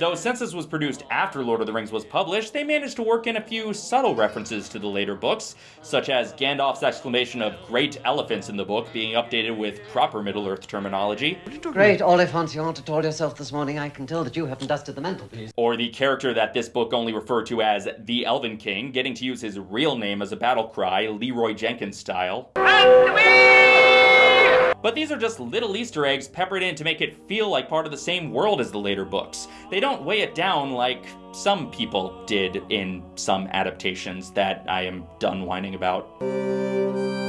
Though since this was produced after Lord of the Rings was published, they managed to work in a few subtle references to the later books, such as Gandalf's exclamation of great elephants in the book being updated with proper Middle-earth terminology. Great, Oliphant, you ought to told yourself this morning. I can tell that you haven't dusted the mantelpiece. Or the character that this book only referred to as the Elven King, getting to use his real name as a battle cry, Leeroy Jenkins style. But these are just little Easter eggs peppered in to make it feel like part of the same world as the later books. They don't weigh it down like some people did in some adaptations that I am done whining about.